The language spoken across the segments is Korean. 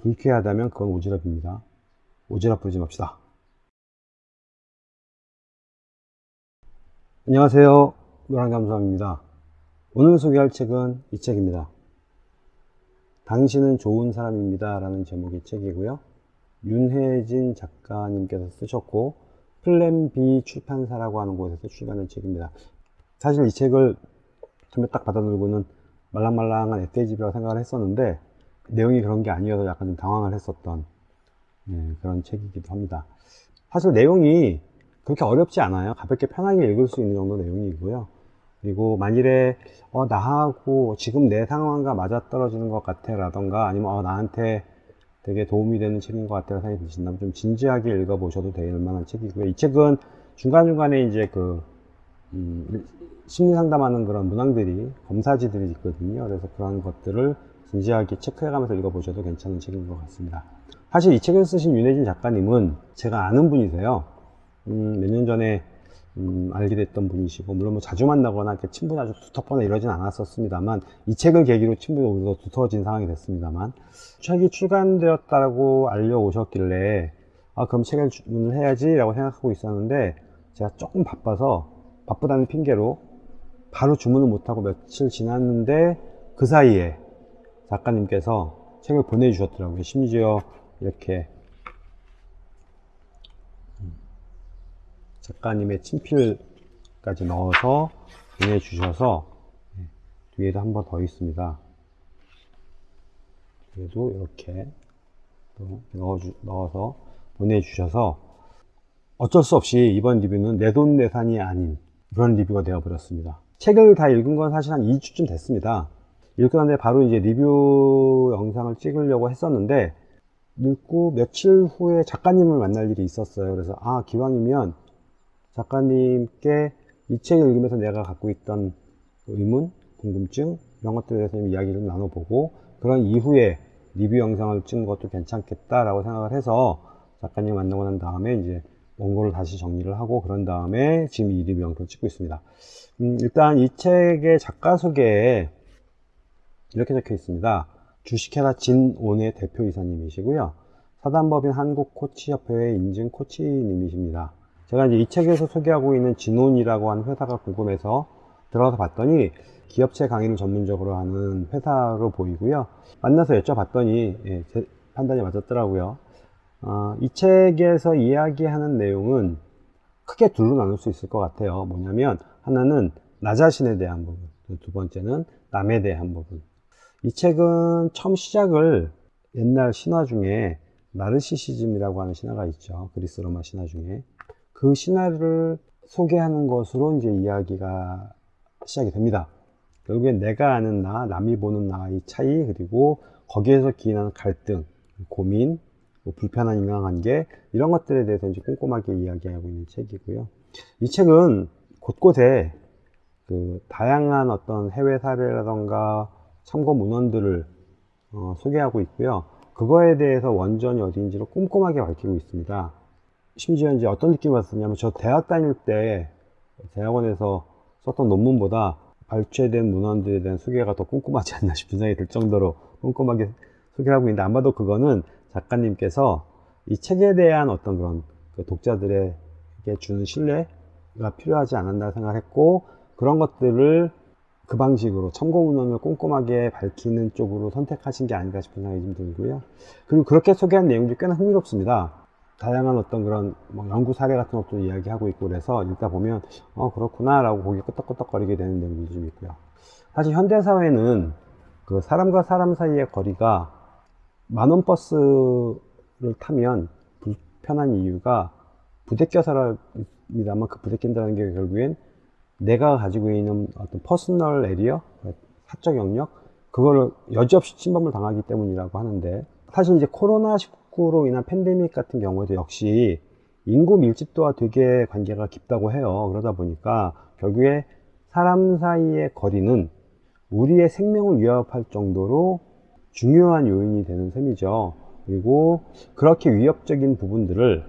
불쾌하다면 그건 오지랖입니다. 오지랖 부리지 맙시다. 안녕하세요. 노랑감사입니다. 오늘 소개할 책은 이 책입니다. 당신은 좋은 사람입니다. 라는 제목의 책이고요. 윤혜진 작가님께서 쓰셨고 플랜 B 출판사라고 하는 곳에서 출간한 책입니다. 사실 이 책을 처음에 딱 받아들고는 말랑말랑한 에세이집이라고 생각을 했었는데 내용이 그런 게 아니어서 약간 좀 당황을 했었던 네, 그런 책이기도 합니다. 사실 내용이 그렇게 어렵지 않아요. 가볍게 편하게 읽을 수 있는 정도 내용이고요. 그리고 만일에 어, 나하고 지금 내 상황과 맞아떨어지는 것 같아 라던가 아니면 어, 나한테 되게 도움이 되는 책인 것 같아요 생각이 드신다면 좀 진지하게 읽어보셔도 될 만한 책이고요. 이 책은 중간중간에 이제 그 음, 심리 상담하는 그런 문항들이 검사지들이 있거든요. 그래서 그런 것들을 진지하게 체크해가면서 읽어보셔도 괜찮은 책인 것 같습니다. 사실 이 책을 쓰신 윤혜진 작가님은 제가 아는 분이세요. 음, 몇 년 전에 음, 알게 됐던 분이시고 물론 뭐 자주 만나거나 이렇게 친분이 아주 두텁거나 이러진 않았었습니다만 이 책을 계기로 친분이 오히려 두터워진 상황이 됐습니다만 책이 출간되었다고 알려오셨길래 아 그럼 책을 주문을 해야지 라고 생각하고 있었는데 제가 조금 바빠서 바쁘다는 핑계로 바로 주문을 못하고 며칠 지났는데 그 사이에 작가님께서 책을 보내주셨더라고요 심지어 이렇게 작가님의 친필까지 넣어서 보내주셔서 네, 뒤에도 한 번 더 있습니다. 뒤에도 이렇게 넣어주, 넣어서 보내주셔서 어쩔 수 없이 이번 리뷰는 내 돈 내산이 아닌 그런 리뷰가 되어버렸습니다. 책을 다 읽은 건 사실 한 2주쯤 됐습니다. 난 뒤에 바로 이제 리뷰 영상을 찍으려고 했었는데 읽고 며칠 후에 작가님을 만날 일이 있었어요. 그래서 아 기왕이면 작가님께 이 책을 읽으면서 내가 갖고 있던 의문, 궁금증 이런 것들에 대해서 이야기를 나눠보고 그런 이후에 리뷰 영상을 찍는 것도 괜찮겠다라고 생각을 해서 작가님 만나고 난 다음에 이제 원고를 다시 정리를 하고 그런 다음에 지금 이 리뷰 영상을 찍고 있습니다. 음, 일단 이 책의 작가 소개에 이렇게 적혀 있습니다. 주식회사 진온의 대표이사님이시고요. 사단법인 한국코치협회의 인증 코치님이십니다. 제가 이제 이 책에서 소개하고 있는 진온이라고 하는 회사가 궁금해서 들어가서 봤더니 기업체 강의를 전문적으로 하는 회사로 보이고요. 만나서 여쭤봤더니 예, 제 판단이 맞았더라고요. 어, 이 책에서 이야기하는 내용은 크게 둘로 나눌 수 있을 것 같아요. 뭐냐면 하나는 나 자신에 대한 부분, 두 번째는 남에 대한 부분. 이 책은 처음 시작을 옛날 신화 중에 나르시시즘이라고 하는 신화가 있죠. 그리스 로마 신화 중에 그 신화를 소개하는 것으로 이제 이야기가 시작이 됩니다. 결국엔 내가 아는 나, 남이 보는 나의 차이, 그리고 거기에서 기인하는 갈등, 고민, 뭐 불편한 인간관계 이런 것들에 대해서 이제 꼼꼼하게 이야기하고 있는 책이고요. 이 책은 곳곳에 그 다양한 어떤 해외 사례라던가 참고 문헌들을 어, 소개하고 있고요. 그거에 대해서 원전이 어디인지를 꼼꼼하게 밝히고 있습니다. 심지어 이제 어떤 느낌이 왔었냐면 저 대학 다닐 때 대학원에서 썼던 논문보다 발췌된 문헌들에 대한 소개가 더 꼼꼼하지 않나 싶은 생각이 들 정도로 꼼꼼하게 소개를 하고 있는데 아마도 그거는 작가님께서 이 책에 대한 어떤 그런 그 독자들에게 주는 신뢰가 필요하지 않았나 생각했고 그런 것들을 그 방식으로 참고 문헌을 꼼꼼하게 밝히는 쪽으로 선택하신 게 아닌가 싶은 생각이 좀 들고요. 그리고 그렇게 소개한 내용들이 꽤나 흥미롭습니다. 다양한 어떤 그런 뭐 연구 사례 같은 것도 이야기하고 있고 그래서 읽다 보면 어 그렇구나 라고 고개 끄덕끄덕거리게 되는 내용들이 좀 있고요 사실 현대사회는 그 사람과 사람 사이의 거리가 만원 버스를 타면 불편한 이유가 부대껴서입니다만 그 부대낀다는 게 결국엔 내가 가지고 있는 어떤 personal area 사적 영역 그거를 여지없이 침범을 당하기 때문이라고 하는데 사실 이제 코로나 19로 인한 팬데믹 같은 경우에도 역시 인구 밀집도와 되게 관계가 깊다고 해요. 그러다 보니까 결국에 사람 사이의 거리는 우리의 생명을 위협할 정도로 중요한 요인이 되는 셈이죠. 그리고 그렇게 위협적인 부분들을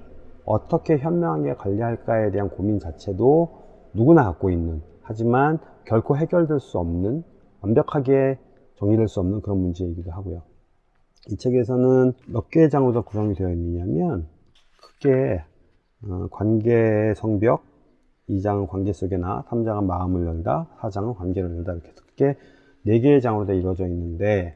어떻게 현명하게 관리할까에 대한 고민 자체도 누구나 갖고 있는 하지만 결코 해결될 수 없는 완벽하게 정리될 수 없는 그런 문제이기도 하고요. 이 책에서는 몇 개의 장으로 구성이 되어 있느냐면 크게 어, 관계 성벽 2장은 관계 속에나 3장은 마음을 열다 4장은 관계를 열다 이렇게 크게 4개의 장으로 다 이루어져 있는데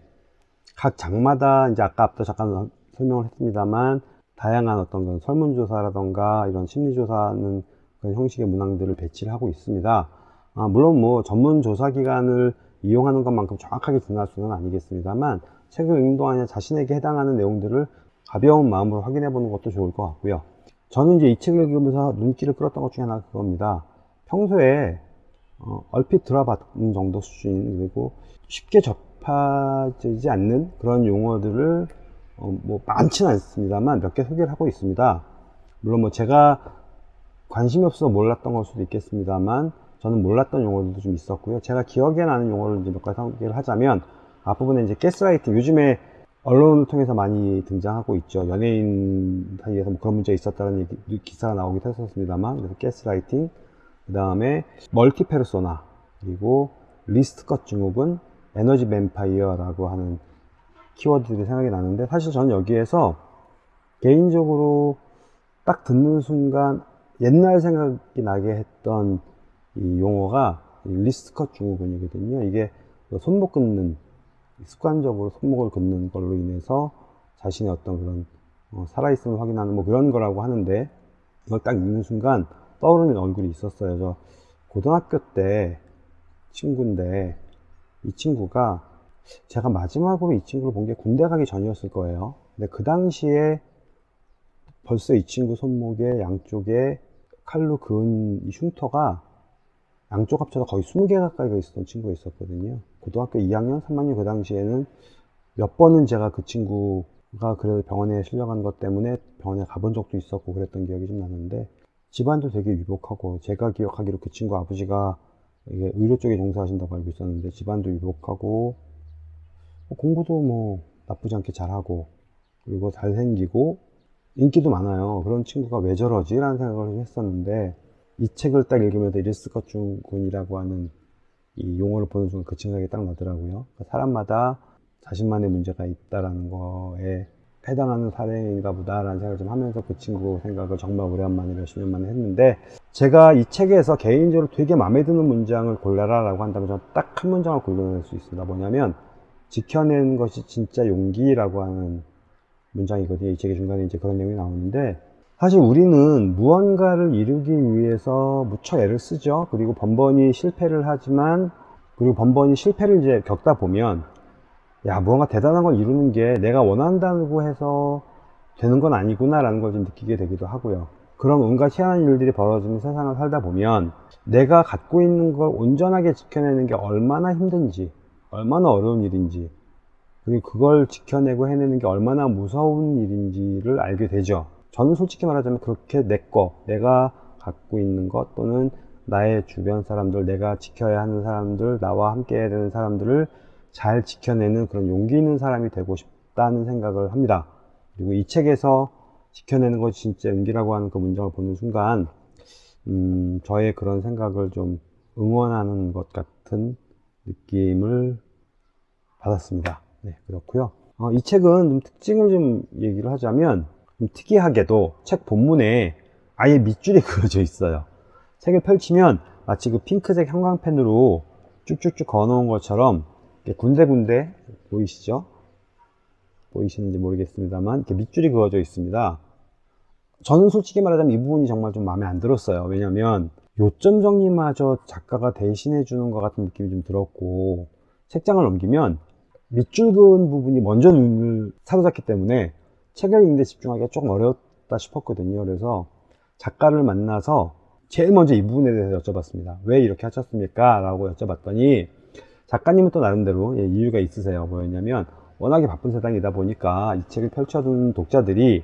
각 장마다 이제 아까 앞서 잠깐 설명을 했습니다만 다양한 어떤 설문조사라던가 이런 심리조사는 그런 형식의 문항들을 배치를 하고 있습니다. 아, 물론 뭐 전문 조사 기관을 이용하는 것만큼 정확하게 중요할 수는 아니겠습니다만 책을 읽는 동안에 자신에게 해당하는 내용들을 가벼운 마음으로 확인해 보는 것도 좋을 것 같고요. 저는 이제 이 책을 읽으면서 눈길을 끌었던 것 중에 하나가 그겁니다. 평소에 어, 얼핏 들어봤는 정도 수준 그리고 쉽게 접하지 않는 그런 용어들을 어, 뭐 많지는 않습니다만 몇 개 소개를 하고 있습니다. 물론 뭐 제가 관심이 없어서 몰랐던 걸 수도 있겠습니다만 저는 몰랐던 용어들도 좀 있었고요. 제가 기억에 나는 용어를 이제 몇 가지 소개를 하자면 앞부분에 이제 가스라이팅 요즘에 언론을 통해서 많이 등장하고 있죠. 연예인 사이에서 뭐 그런 문제가 있었다는 얘기, 기사가 나오기도 했었습니다만 그래서 가스라이팅 그 다음에 멀티페르소나 그리고 wrist cut 증후군 에너지 뱀파이어라고 하는 키워드들이 생각이 나는데 사실 저는 여기에서 개인적으로 딱 듣는 순간 옛날 생각이 나게 했던 이 용어가 wrist cut 증후군이거든요. 이게 손목 긋는 습관적으로 손목을 긋는 걸로 인해서 자신의 어떤 그런 어, 살아있음을 확인하는 뭐 그런 거라고 하는데 이걸 딱 읽는 순간 떠오르는 얼굴이 있었어요. 저 고등학교 때 친구인데 이 친구가 제가 마지막으로 이 친구를 본 게 군대 가기 전이었을 거예요. 근데 그 당시에 벌써 이 친구 손목에 양쪽에 칼로 그은 이 흉터가 양쪽 합쳐서 거의 20개 가까이가 있었던 친구가 있었거든요. 고등학교 2학년, 3학년 그 당시에는 몇 번은 제가 그 친구가 그래도 병원에 실려간 것 때문에 병원에 가본 적도 있었고 그랬던 기억이 좀 나는데 집안도 되게 유복하고 제가 기억하기로 그 친구 아버지가 이게 의료 쪽에 종사하신다고 알고 있었는데 집안도 유복하고 뭐 공부도 뭐 나쁘지 않게 잘하고 그리고 잘생기고 인기도 많아요. 그런 친구가 왜 저러지? 라는 생각을 했었는데 이 책을 딱 읽으면서 리스컷 중군이라고 하는 이 용어를 보는 순간 그 생각이 딱 나더라고요. 그러니까 사람마다 자신만의 문제가 있다라는 거에 해당하는 사례인가 보다라는 생각을 좀 하면서 그 친구 생각을 정말 오랜만에 몇십 년 만에 했는데 제가 이 책에서 개인적으로 되게 마음에 드는 문장을 골라라 라고 한다면 저는 딱 한 문장을 골라낼 수 있습니다. 뭐냐면 지켜낸 것이 진짜 용기라고 하는 문장이거든요. 이 책의 중간에 이제 그런 내용이 나오는데 사실 우리는 무언가를 이루기 위해서 무척 애를 쓰죠. 그리고 번번이 실패를 하지만 그리고 번번이 실패를 이제 겪다 보면 야 무언가 대단한 걸 이루는 게 내가 원한다고 해서 되는 건 아니구나 라는 걸 좀 느끼게 되기도 하고요. 그런 온갖 희한한 일들이 벌어지는 세상을 살다 보면 내가 갖고 있는 걸 온전하게 지켜내는 게 얼마나 힘든지 얼마나 어려운 일인지 그걸 지켜내고 해내는 게 얼마나 무서운 일인지를 알게 되죠. 저는 솔직히 말하자면 그렇게 내 거, 내가 갖고 있는 것 또는 나의 주변 사람들, 내가 지켜야 하는 사람들, 나와 함께 해야 되는 사람들을 잘 지켜내는 그런 용기 있는 사람이 되고 싶다는 생각을 합니다. 그리고 이 책에서 지켜내는 것이 진짜 용기라고 하는 그 문장을 보는 순간, 음, 저의 그런 생각을 좀 응원하는 것 같은 느낌을 받았습니다. 네, 그렇고요. 어, 이 책은 좀 특징을 좀 얘기를 하자면, 특이하게도 책 본문에 아예 밑줄이 그려져 있어요. 책을 펼치면 마치 그 핑크색 형광펜으로 쭉쭉쭉 그어 놓은 것처럼 군데군데 보이시죠? 보이시는지 모르겠습니다만 이렇게 밑줄이 그어져 있습니다. 저는 솔직히 말하자면 이 부분이 정말 좀 마음에 안 들었어요. 왜냐면 요점 정리마저 작가가 대신해 주는 것 같은 느낌이 좀 들었고 책장을 넘기면 밑줄 그은 부분이 먼저 눈을 사로잡기 때문에 책을 읽는데 집중하기가 조금 어렵다 싶었거든요. 그래서 작가를 만나서 제일 먼저 이 부분에 대해서 여쭤봤습니다. 왜 이렇게 하셨습니까? 라고 여쭤봤더니 작가님은 또 나름대로 예, 이유가 있으세요. 뭐였냐면 워낙에 바쁜 세상이다 보니까 이 책을 펼쳐둔 독자들이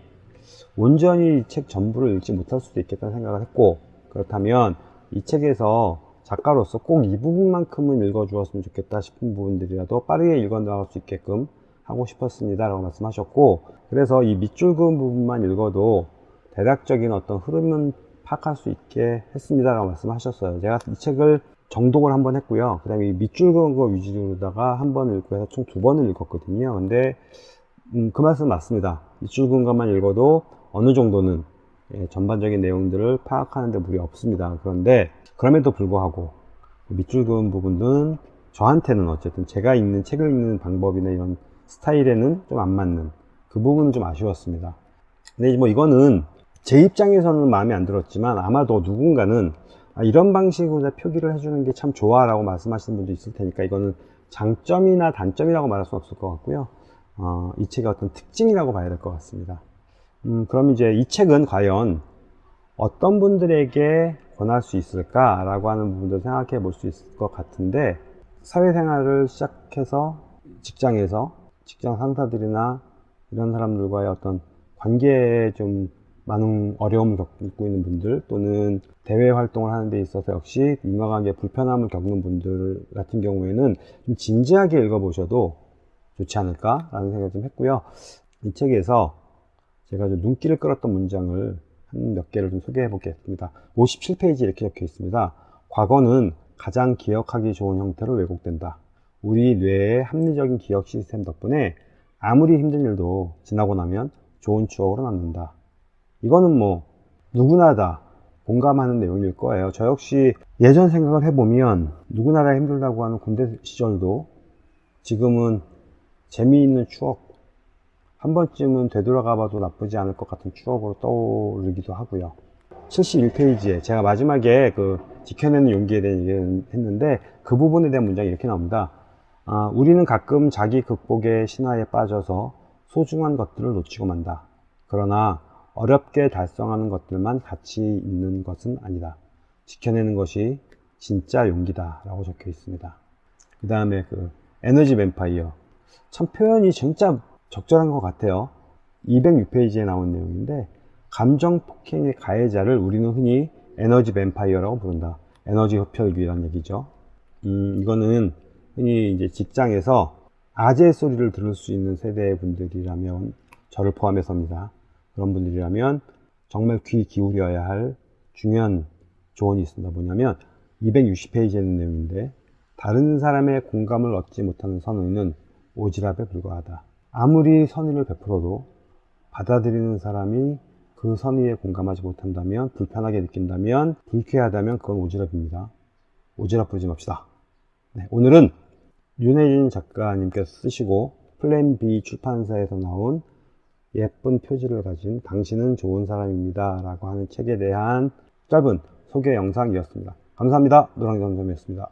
온전히 이 책 전부를 읽지 못할 수도 있겠다는 생각을 했고 그렇다면 이 책에서 작가로서 꼭 이 부분만큼은 읽어주었으면 좋겠다 싶은 부분들이라도 빠르게 읽어 나갈 수 있게끔 하고 싶었습니다 라고 말씀하셨고 그래서 이 밑줄 그은 부분만 읽어도 대략적인 어떤 흐름은 파악할 수 있게 했습니다 라고 말씀하셨어요 제가 이 책을 정독을 한번 했고요 그 다음에 이 밑줄 그은 거 위주로다가 한 번 읽고 해서 총 두 번을 읽었거든요 근데 음, 그 말씀 맞습니다. 밑줄 그은 것만 읽어도 어느 정도는 예, 전반적인 내용들을 파악하는 데 무리 없습니다. 그런데 그럼에도 불구하고 밑줄 그은 부분은 저한테는 어쨌든 제가 읽는 책을 읽는 방법이나 이런 스타일에는 좀 안 맞는 그 부분은 좀 아쉬웠습니다. 근데 뭐 이거는 제 입장에서는 마음에 안 들었지만 아마도 누군가는 아, 이런 방식으로 표기를 해주는 게 참 좋아 라고 말씀하시는 분도 있을 테니까 이거는 장점이나 단점이라고 말할 수 없을 것 같고요. 어, 이 책의 어떤 특징이라고 봐야 될 것 같습니다. 음, 그럼 이제 이 책은 과연 어떤 분들에게 권할 수 있을까라고 하는 부분도 생각해 볼 수 있을 것 같은데 사회생활을 시작해서 직장에서 직장 상사들이나 이런 사람들과의 어떤 관계에 좀 많은 어려움을 겪고 있는 분들 또는 대외 활동을 하는 데 있어서 역시 인간관계 불편함을 겪는 분들 같은 경우에는 좀 진지하게 읽어보셔도 좋지 않을까라는 생각을 좀 했고요. 이 책에서 제가 좀 눈길을 끌었던 문장을 한 몇 개를 좀 소개해 보겠습니다. 57페이지 이렇게 적혀 있습니다. 과거는 가장 기억하기 좋은 형태로 왜곡된다. 우리 뇌의 합리적인 기억 시스템 덕분에 아무리 힘든 일도 지나고 나면 좋은 추억으로 남는다. 이거는 뭐 누구나 다 공감하는 내용일 거예요. 저 역시 예전 생각을 해보면 누구나 다 힘들다고 하는 군대 시절도 지금은 재미있는 추억 한 번쯤은 되돌아가 봐도 나쁘지 않을 것 같은 추억으로 떠오르기도 하고요. 71페이지에 제가 마지막에 그 지켜내는 용기에 대한 얘기를 했는데 그 부분에 대한 문장이 이렇게 나옵니다. 아, 우리는 가끔 자기 극복의 신화에 빠져서 소중한 것들을 놓치고 만다. 그러나 어렵게 달성하는 것들만 가치 있는 것은 아니다. 지켜내는 것이 진짜 용기다. 라고 적혀 있습니다. 그 다음에 그 에너지 뱀파이어. 참 표현이 진짜 적절한 것 같아요. 206페이지에 나온 내용인데 감정 폭행의 가해자를 우리는 흔히 에너지 뱀파이어라고 부른다. 에너지 흡혈귀란 얘기죠. 음, 이거는 흔히 이제 직장에서 아재 소리를 들을 수 있는 세대의 분들이라면 저를 포함해서입니다. 그런 분들이라면 정말 귀 기울여야 할 중요한 조언이 있습니다. 뭐냐면 260페이지에 있는 내용인데 다른 사람의 공감을 얻지 못하는 선의는 오지랖에 불과하다. 아무리 선의를 베풀어도 받아들이는 사람이 그 선의에 공감하지 못한다면 불편하게 느낀다면 불쾌하다면 그건 오지랖입니다. 오지랖 부리지 맙시다. 네, 오늘은 윤혜준 작가님께서 쓰시고 플랜 B 출판사에서 나온 예쁜 표지를 가진 당신은 좋은 사람입니다 라고 하는 책에 대한 짧은 소개 영상이었습니다. 감사합니다. 노랑이 선생이었습니다.